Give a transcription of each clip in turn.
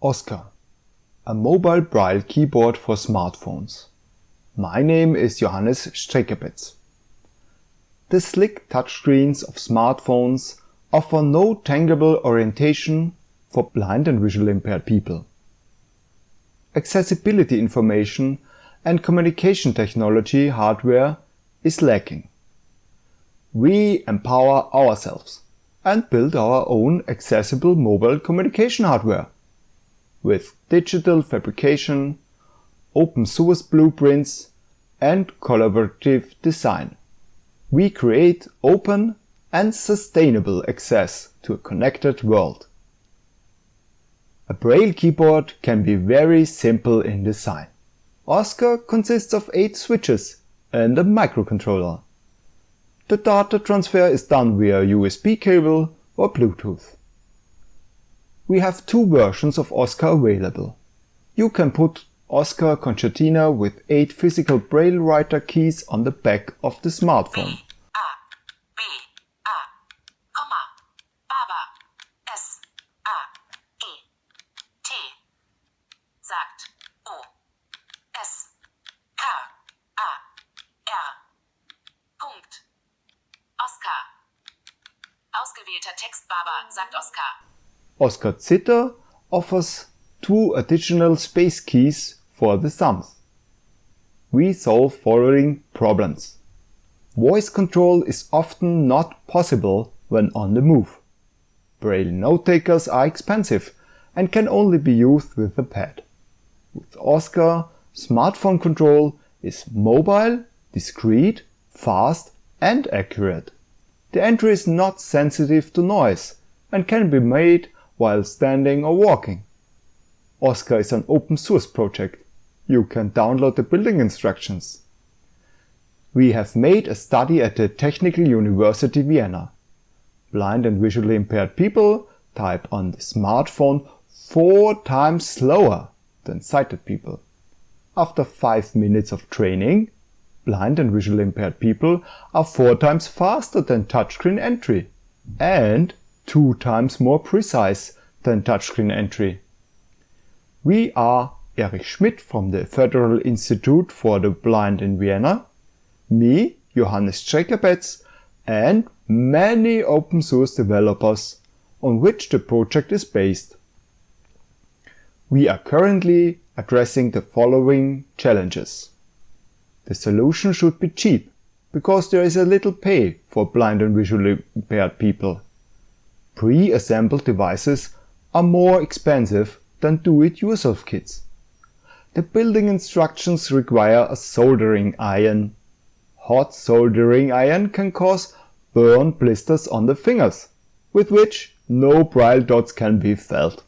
Oscar, a mobile braille keyboard for smartphones. My name is Johannes Strelka-Petz. The slick touchscreens of smartphones offer no tangible orientation for blind and visually impaired people. Accessibility information and communication technology hardware is lacking. We empower ourselves and build our own accessible mobile communication hardware with digital fabrication, open source blueprints, and collaborative design. We create open and sustainable access to a connected world. A Braille keyboard can be very simple in design. Oscar consists of 8 switches and a microcontroller. The data transfer is done via USB cable or Bluetooth we have two versions of Oscar available. You can put Oscar Concertina with 8 physical braille writer keys on the back of the smartphone. B A B A S A T T S A G T O O S K A R Punkt Oscar Ausgewählter Text Baba, sagt Oscar. Oscar Zitter offers two additional space keys for the thumbs. We solve following problems. Voice control is often not possible when on the move. Braille note takers are expensive and can only be used with a pad. With Oscar, smartphone control is mobile, discreet, fast and accurate. The entry is not sensitive to noise and can be made while standing or walking. Oscar is an open source project. You can download the building instructions. We have made a study at the Technical University Vienna. Blind and visually impaired people type on the smartphone four times slower than sighted people. After 5 minutes of training, blind and visually impaired people are 4 times faster than touchscreen entry and two times more precise than touchscreen entry. We are Erich Schmidt from the Federal Institute for the Blind in Vienna, me, Johannes Strelka-Petz, and many open source developers on which the project is based. We are currently addressing the following challenges. The solution should be cheap, because there is a little pay for blind and visually impaired people pre-assembled devices are more expensive than do-it-yourself kits. The building instructions require a soldering iron. Hot soldering iron can cause burn blisters on the fingers, with which no braille dots can be felt.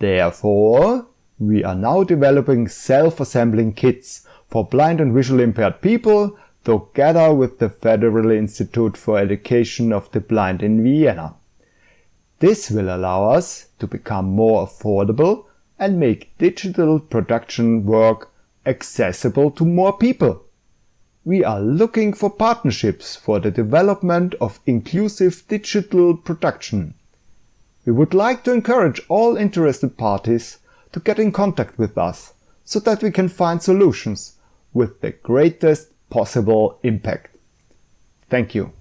Therefore, we are now developing self-assembling kits for blind and visually impaired people together with the Federal Institute for Education of the Blind in Vienna. This will allow us to become more affordable and make digital production work accessible to more people. We are looking for partnerships for the development of inclusive digital production. We would like to encourage all interested parties to get in contact with us so that we can find solutions with the greatest possible impact. Thank you.